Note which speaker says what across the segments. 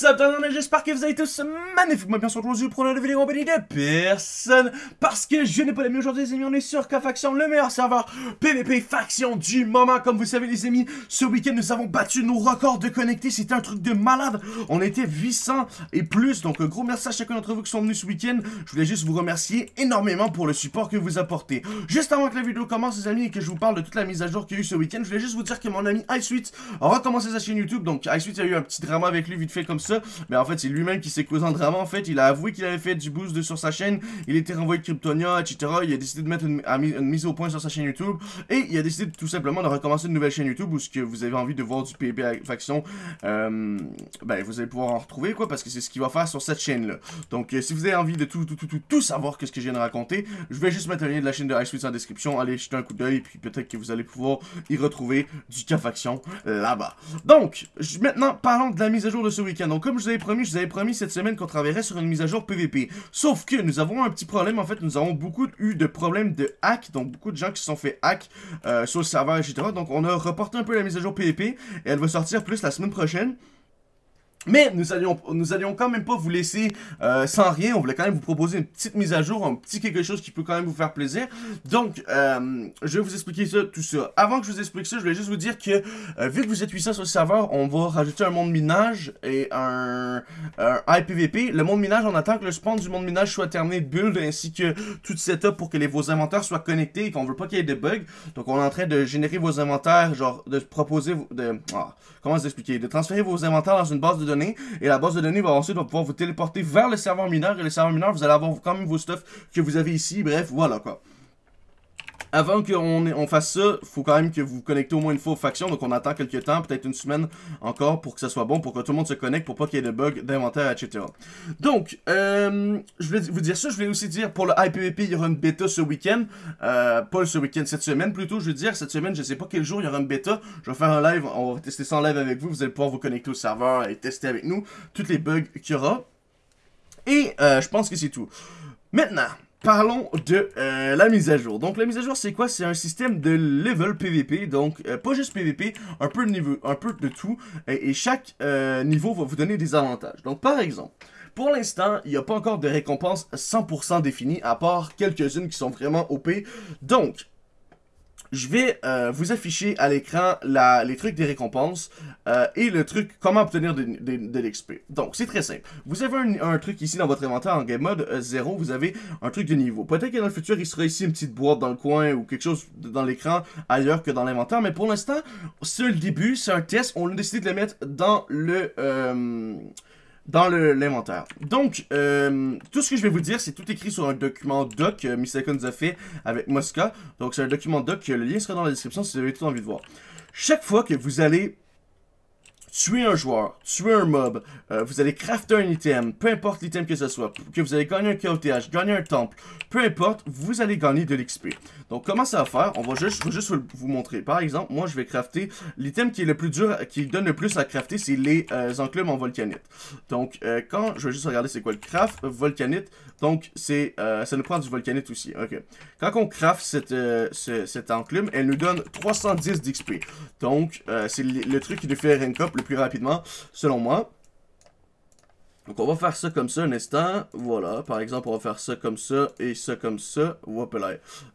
Speaker 1: What's up, j'espère que vous allez tous magnifiquement bien sûr aujourd'hui pour une vidéo compagnie de personne parce que je n'ai pas les aujourd'hui les amis, on est sur K-Faction, le meilleur serveur PVP faction du moment. Comme vous savez les amis, ce week-end nous avons battu nos records de connectés, c'était un truc de malade. On était 800 et plus, donc gros merci à chacun d'entre vous qui sont venus ce week-end. Je voulais juste vous remercier énormément pour le support que vous apportez. Juste avant que la vidéo commence les amis et que je vous parle de toute la mise à jour qu'il y a eu ce week-end, je voulais juste vous dire que mon ami iSweet a recommencé sa chaîne YouTube, donc y a eu un petit drama avec lui vite fait comme ça. Mais en fait, c'est lui-même qui s'est causé un drama. En fait, il a avoué qu'il avait fait du boost sur sa chaîne. Il était renvoyé de Kryptonia, etc. Il a décidé de mettre une, mise au point sur sa chaîne YouTube. Et il a décidé tout simplement de recommencer une nouvelle chaîne YouTube où ce que vous avez envie de voir du PB Faction, euh, ben, vous allez pouvoir en retrouver, quoi, parce que c'est ce qu'il va faire sur cette chaîne-là. Donc, euh, si vous avez envie de tout, tout, savoir que ce que je viens de raconter, je vais juste mettre le lien de la chaîne de Ice en description. Allez jeter un coup d'œil, puis peut-être que vous allez pouvoir y retrouver du K-Faction là-bas. Donc, maintenant, parlons de la mise à jour de ce week-end. Donc, comme je vous avais promis, je vous avais promis cette semaine qu'on travaillerait sur une mise à jour PVP. Sauf que nous avons un petit problème, en fait, nous avons beaucoup eu de problèmes de hack, donc beaucoup de gens qui se sont fait hack euh, sur le serveur, etc. Donc, on a reporté un peu la mise à jour PVP, et elle va sortir plus la semaine prochaine. Mais nous allions, nous allions quand même pas vous laisser euh, sans rien. On voulait quand même vous proposer une petite mise à jour, un petit quelque chose qui peut quand même vous faire plaisir. Donc, euh, je vais vous expliquer ça, tout ça. Avant que je vous explique ça, je voulais juste vous dire que, euh, vu que vous êtes 800 sur le serveur, on va rajouter un monde minage et un, IPVP. Le monde minage, on attend que le spawn du monde minage soit terminé de build, ainsi que tout setup pour que les, vos inventaires soient connectés et qu'on veut pas qu'il y ait de bugs. Donc, on est en train de générer vos inventaires, genre, de proposer, de, ah, comment expliquer, de transférer vos inventaires dans une base de et la base de données va ensuite pouvoir vous téléporter vers le serveur mineur et le serveur mineur vous allez avoir quand même vos stuff que vous avez ici, bref, voilà quoi. Avant qu'on on fasse ça, faut quand même que vous vous connectez au moins une fois aux factions. Donc on attend quelques temps, peut-être une semaine encore pour que ça soit bon, pour que tout le monde se connecte, pour pas qu'il y ait de bugs d'inventaire, etc. Donc, euh, je vais vous dire ça. Je vais aussi dire pour le IPVP, il y aura une bêta ce week-end. Euh, pas ce week-end, cette semaine plutôt. Je veux dire, cette semaine, je sais pas quel jour il y aura une bêta. Je vais faire un live, on va tester ça en live avec vous. Vous allez pouvoir vous connecter au serveur et tester avec nous tous les bugs qu'il y aura. Et euh, je pense que c'est tout. Maintenant, Parlons de euh, la mise à jour. Donc la mise à jour c'est quoi? C'est un système de level PVP, donc euh, pas juste PVP, un peu de niveau, un peu de tout, et, chaque euh, niveau va vous donner des avantages. Donc par exemple, pour l'instant, il n'y a pas encore de récompense 100% définie, à part quelques-unes qui sont vraiment OP. Donc, je vais euh, vous afficher à l'écran les trucs des récompenses euh, et le truc comment obtenir de, l'XP. Donc, c'est très simple. Vous avez un, truc ici dans votre inventaire en game mode 0, euh, vous avez un truc de niveau. Peut-être que dans le futur, il sera ici une petite boîte dans le coin ou quelque chose dans l'écran ailleurs que dans l'inventaire, mais pour l'instant, c'est le début, c'est un test. On a décidé de le mettre dans le dans l'inventaire. Donc, euh, tout ce que je vais vous dire, c'est tout écrit sur un document doc que euh, nous a fait avec Mosca. Donc, c'est un document doc, le lien sera dans la description si vous avez tout envie de voir. Chaque fois que vous allez tuer un joueur, tuer un mob, euh, vous allez crafter un item, peu importe l'item que ce soit, que vous allez gagner un KOTH, gagner un temple, peu importe, vous allez gagner de l'XP. Donc comment ça va faire? On va juste, juste vous montrer. Par exemple, moi je vais crafter l'item qui est le plus dur, qui donne le plus à crafter, c'est les euh, enclumes en volcanite. Donc euh, quand, je vais juste regarder c'est quoi le craft, volcanite, donc c'est, ça nous prend du volcanite aussi, ok. Quand on craft cette, cette enclume, elle nous donne 310 d'XP. Donc c'est le, truc qui nous fait rank up le plus rapidement, selon moi. Donc on va faire ça comme ça un instant. Voilà, par exemple, on va faire ça comme ça et ça comme ça.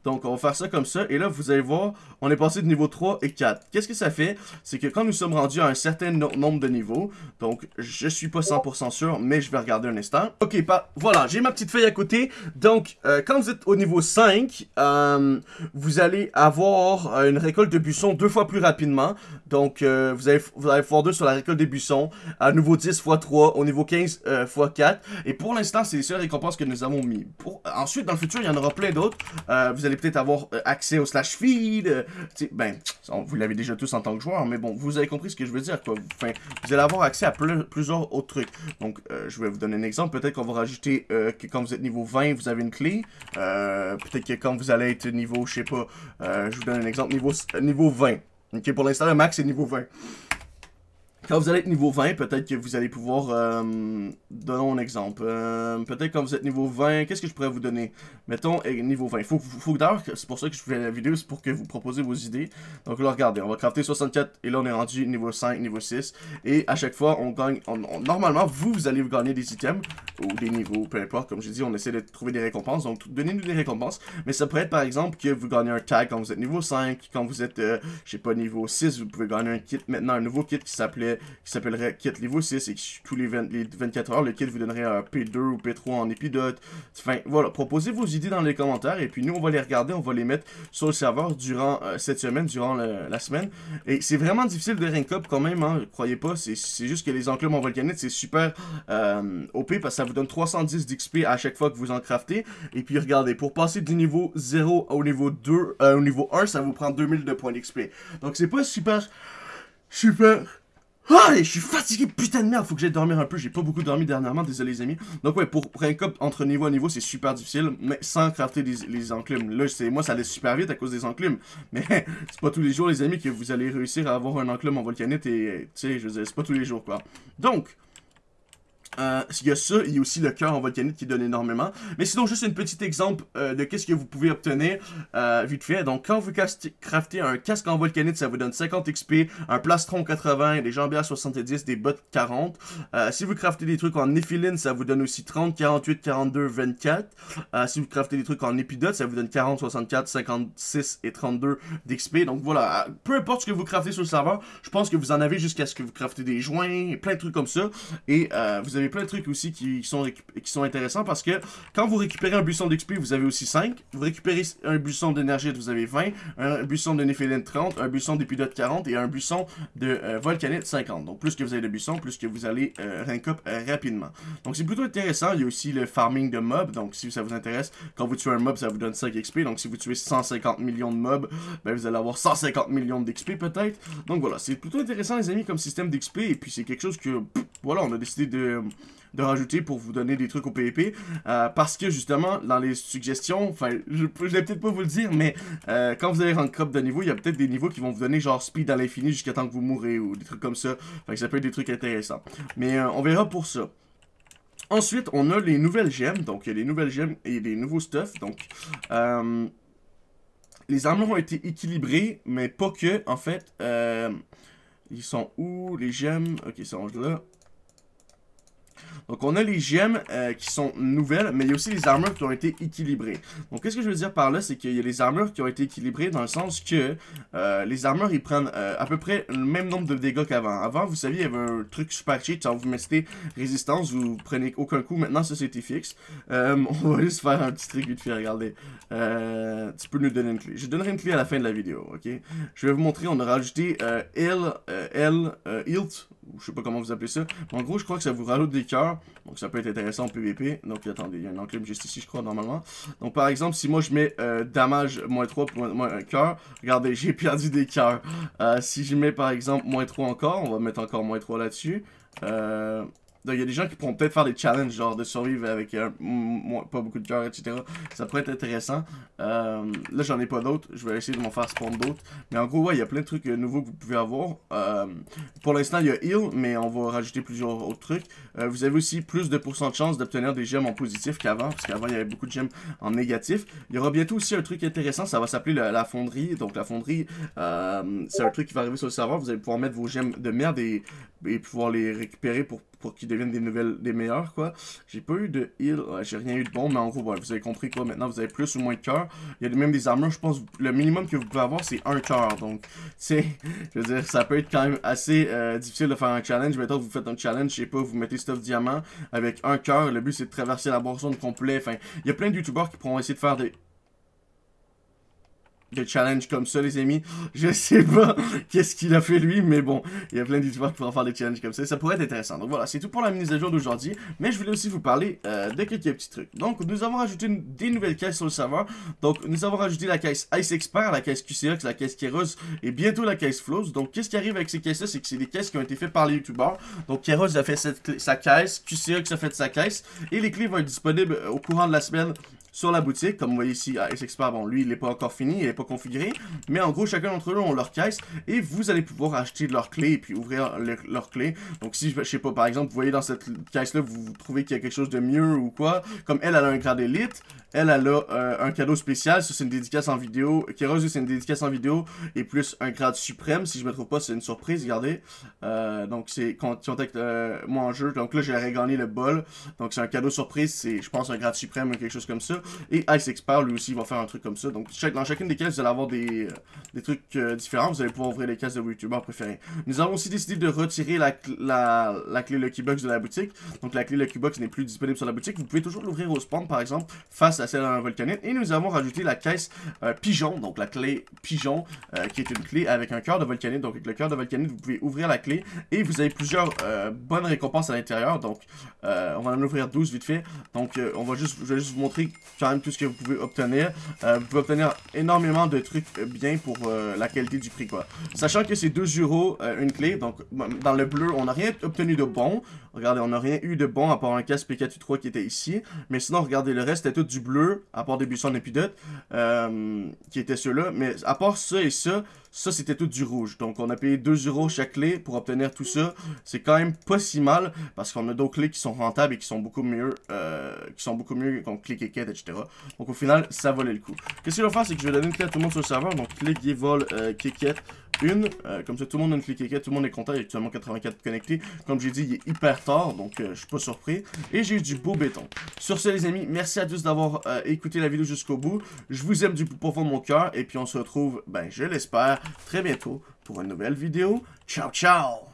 Speaker 1: Donc on va faire ça comme ça. Et là, vous allez voir, on est passé de niveau 3 et 4. Qu'est-ce que ça fait? C'est que quand nous sommes rendus à un certain nombre de niveaux, donc je suis pas 100% sûr, mais je vais regarder un instant. Ok, pas, voilà, j'ai ma petite feuille à côté. Donc, euh, quand vous êtes au niveau 5, euh, vous allez avoir euh, une récolte de buissons deux fois plus rapidement. Donc, vous, allez, vous allez faire deux sur la récolte des buissons. À nouveau 10 x 3, au niveau 15 x4. Et pour l'instant, c'est les seules récompenses que nous avons mis. Ensuite, dans le futur, il y en aura plein d'autres. Euh, vous allez peut-être avoir euh, accès au slash feed. Euh, ben, vous l'avez déjà tous en tant que joueur, mais bon, vous avez compris ce que je veux dire. Quoi. Vous allez avoir accès à plusieurs autres trucs. Donc, je vais vous donner un exemple. Peut-être qu'on va rajouter que quand vous êtes niveau 20, vous avez une clé. peut-être que quand vous allez être niveau, je sais pas, je vous donne un exemple, niveau, niveau 20. Ok, pour l'instant, le max est niveau 20. Quand vous allez être niveau 20, peut-être que vous allez pouvoir... Euh, donnons un exemple. Euh, peut-être quand vous êtes niveau 20, qu'est-ce que je pourrais vous donner? Mettons, eh, niveau 20. Faut, faut, d'ailleurs, c'est pour ça que je fais la vidéo, c'est pour que vous proposez vos idées. Donc là, regardez, on va crafter 64, et là, on est rendu niveau 5, niveau 6. Et à chaque fois, on gagne... normalement, vous, vous allez gagner des items, ou des niveaux, peu importe. Comme je dis, on essaie de trouver des récompenses, donc donnez-nous des récompenses. Mais ça pourrait être, par exemple, que vous gagnez un tag quand vous êtes niveau 5, quand vous êtes, euh, je sais pas, niveau 6, vous pouvez gagner un kit, maintenant un nouveau kit qui s'appelait qui s'appellerait kit niveau 6 et tous les, 24 heures, le kit vous donnerait un P2 ou P3 en épidote. Enfin, voilà, proposez vos idées dans les commentaires et puis nous, on va les regarder, on va les mettre sur le serveur durant euh, cette semaine, durant la semaine. Et c'est vraiment difficile de rank up quand même, hein, croyez pas, c'est juste que les enclumes en volcanite, c'est super euh, OP parce que ça vous donne 310 d'XP à chaque fois que vous en craftez. Et puis regardez, pour passer du niveau 0 au niveau 2, euh, au niveau 1, ça vous prend 2000 de points d'XP. Donc c'est pas super, super ah, je suis fatigué, putain de merde, faut que j'aille dormir un peu, j'ai pas beaucoup dormi dernièrement, désolé les amis. Donc ouais, pour rank up entre niveau à niveau, c'est super difficile, mais sans crafter les, les enclumes. Là, moi, ça allait super vite à cause des enclumes, mais c'est pas tous les jours, les amis, que vous allez réussir à avoir un enclume en volcanite et, tu sais, je veux dire, c'est pas tous les jours, quoi. Donc, euh, y a ça, il y a aussi le cœur en volcanite qui donne énormément. Mais sinon, juste un petit exemple euh, de qu'est-ce que vous pouvez obtenir euh, vite fait. Donc, quand vous craftez un casque en volcanite, ça vous donne 50 XP, un plastron 80, des jambières 70, des bottes 40. Euh, si vous craftez des trucs en néphiline, ça vous donne aussi 30, 48, 42, 24. si vous craftez des trucs en épidote, ça vous donne 40, 64, 56 et 32 d'XP. Donc voilà, peu importe ce que vous craftez sur le serveur, je pense que vous en avez jusqu'à ce que vous craftez des joints, plein de trucs comme ça. Et vous avez plein de trucs aussi qui sont, qui sont intéressants parce que quand vous récupérez un buisson d'XP, vous avez aussi 5. Vous récupérez un buisson d'énergie, vous avez 20. Un buisson de Néphéline 30. Un buisson d'épidote 40. Et un buisson de euh, Volcanite 50. Donc plus que vous avez de buissons, plus que vous allez euh, rank up euh, rapidement. Donc c'est plutôt intéressant. Il y a aussi le farming de mobs. Donc si ça vous intéresse, quand vous tuez un mob, ça vous donne 5 XP. Donc si vous tuez 150 millions de mobs, ben, vous allez avoir 150 millions d'XP peut-être. Donc voilà, c'est plutôt intéressant les amis comme système d'XP. Et puis c'est quelque chose que, voilà, on a décidé de de rajouter pour vous donner des trucs au PvP. Euh, parce que justement, dans les suggestions, enfin, je, je vais peut-être pas vous le dire, mais euh, quand vous allez rank up de niveau, il y a peut-être des niveaux qui vont vous donner genre speed à l'infini jusqu'à temps que vous mourrez ou des trucs comme ça. Fait que ça peut être des trucs intéressants. Mais euh, on verra pour ça. Ensuite, on a les nouvelles gemmes. Donc, il y a les nouvelles gemmes et les nouveaux stuff. Donc, les armures ont été équilibrées, mais pas que. En fait, ils sont où les gemmes? Ok, ça range là. Donc on a les gemmes euh, qui sont nouvelles, mais il y a aussi les armures qui ont été équilibrées. Donc qu'est-ce que je veux dire par là, c'est qu'il y a les armures qui ont été équilibrées dans le sens que euh, les armures, ils prennent euh, à peu près le même nombre de dégâts qu'avant. Avant, vous saviez, il y avait un truc super cheat, genre vous mettez résistance, vous prenez aucun coup. Maintenant, ça c'était fixe. on va juste faire un petit truc vite fait, regardez. tu peux nous donner une clé. Je donnerai une clé à la fin de la vidéo, ok? Je vais vous montrer, on a rajouté L, L, Hilt, je sais pas comment vous appelez ça. Mais en gros, je crois que ça vous rajoute des cœurs. Donc ça peut être intéressant en PVP. Donc attendez, il y a un enclume juste ici, je crois, normalement. Donc par exemple, si moi je mets euh, damage moins 3 pour moins un cœur, regardez, j'ai perdu des cœurs. Euh, si je mets par exemple moins 3 encore, on va mettre encore moins 3 là-dessus. Euh, il y a des gens qui pourront peut-être faire des challenges, genre de survivre avec euh, pas beaucoup de cœur, etc. Ça pourrait être intéressant. Euh, là, j'en ai pas d'autres. Je vais essayer de m'en faire spawn d'autres. Mais en gros, ouais, il y a plein de trucs euh, nouveaux que vous pouvez avoir. pour l'instant, il y a heal, mais on va rajouter plusieurs autres trucs. vous avez aussi plus de pourcent de chance d'obtenir des gemmes en positif qu'avant, parce qu'avant, il y avait beaucoup de gemmes en négatif. Il y aura bientôt aussi un truc intéressant, ça va s'appeler la, fonderie. Donc, la fonderie, c'est un truc qui va arriver sur le serveur. Vous allez pouvoir mettre vos gemmes de merde et, et pouvoir les récupérer pour pour qu'ils deviennent des nouvelles, des meilleurs, quoi. J'ai pas eu de heal, j'ai rien eu de bon, mais en gros, vous avez compris, quoi. Maintenant, vous avez plus ou moins de cœur. Il y a même des armures, je pense, le minimum que vous pouvez avoir, c'est un cœur. Donc, c'est, je veux dire, ça peut être quand même assez euh, difficile de faire un challenge. Mettons vous faites un challenge, je sais pas, vous mettez stuff diamant avec un cœur. Le but, c'est de traverser la boisson complet. Enfin, il y a plein de youtubeurs qui pourront essayer de faire des de challenge comme ça, les amis. Je sais pas qu'est-ce qu'il a fait lui, mais bon, il y a plein youtubeurs qui pourront faire des challenges comme ça. Ça pourrait être intéressant. Donc voilà, c'est tout pour la mise à jour d'aujourd'hui. Mais je voulais aussi vous parler euh, de quelques petits trucs. Donc, nous avons rajouté des nouvelles caisses sur le serveur. Donc, nous avons rajouté la caisse Ice Expert, la caisse QCX, la caisse Keros et bientôt la caisse Flows. Donc, qu'est-ce qui arrive avec ces caisses-là? C'est que c'est des caisses qui ont été faites par les youtubeurs. Donc, Keros a fait sa caisse, QCX a fait sa caisse. Et les clés vont être disponibles au courant de la semaine sur la boutique. Comme vous voyez ici, à Expert, bon, lui, il n'est pas encore fini, il n'est pas configuré. Mais en gros, chacun d'entre eux ont leur caisse et vous allez pouvoir acheter leur clé et puis ouvrir leur clé. Donc si, je sais pas, par exemple, vous voyez dans cette caisse-là, vous trouvez qu'il y a quelque chose de mieux ou quoi, comme elle, elle a un grade élite, elle, a euh, un cadeau spécial. Ça, c'est une dédicace en vidéo. Kéros, c'est une dédicace en vidéo. Et plus un grade suprême. Si je me trouve pas, c'est une surprise. Regardez. Euh, donc, c'est contact euh, moi en jeu. Donc là, j'ai gagné le bol. Donc, c'est un cadeau surprise. C'est, je pense, un grade suprême ou quelque chose comme ça. Et Ice Expert, lui aussi, va faire un truc comme ça. Donc, dans chacune des caisses, vous allez avoir des, des trucs différents. Vous allez pouvoir ouvrir les caisses de vos youtubeurs préférés. Nous avons aussi décidé de retirer la, la, la clé Lucky Box de la boutique. Donc, la clé Lucky Box n'est plus disponible sur la boutique. Vous pouvez toujours l'ouvrir au spawn, par exemple, face à celle d'un volcanite. Et nous avons rajouté la caisse euh, pigeon, donc la clé pigeon, euh, qui est une clé avec un cœur de volcanite. Donc avec le cœur de volcanite, vous pouvez ouvrir la clé et vous avez plusieurs euh, bonnes récompenses à l'intérieur. Donc on va en ouvrir 12 vite fait. Donc on va juste, vous montrer quand même tout ce que vous pouvez obtenir. vous pouvez obtenir énormément de trucs bien pour la qualité du prix quoi. Sachant que c'est 2 euros une clé, donc dans le bleu, on n'a rien obtenu de bon. Regardez, on n'a rien eu de bon à part un casque PK3 qui était ici. Mais sinon, regardez, le reste était tout du bleu à part des buissons d'épidote, euh, qui étaient ceux-là. Mais à part ça et ça, ça c'était tout du rouge. Donc on a payé 2 euros chaque clé pour obtenir tout ça. C'est quand même pas si mal, parce qu'on a d'autres clés qui sont rentables et qui sont beaucoup mieux, euh, qui sont beaucoup mieux comme clé quête, etc. Donc au final, ça valait le coup. Qu'est-ce que je vais faire, c'est que je vais donner une clé à tout le monde sur le serveur. Donc clé qui vol euh, une. Euh, comme ça, tout le monde a une clé tout le monde est content. Il y a actuellement 84 connectés. Comme j'ai dit, il est hyper tard, donc euh, je suis pas surpris. Et j'ai eu du beau béton. Sur ce, les amis, merci à tous d'avoir euh, écouté la vidéo jusqu'au bout. Je vous aime du plus profond de mon cœur. Et puis, on se retrouve, ben, je l'espère, très bientôt pour une nouvelle vidéo. Ciao, ciao!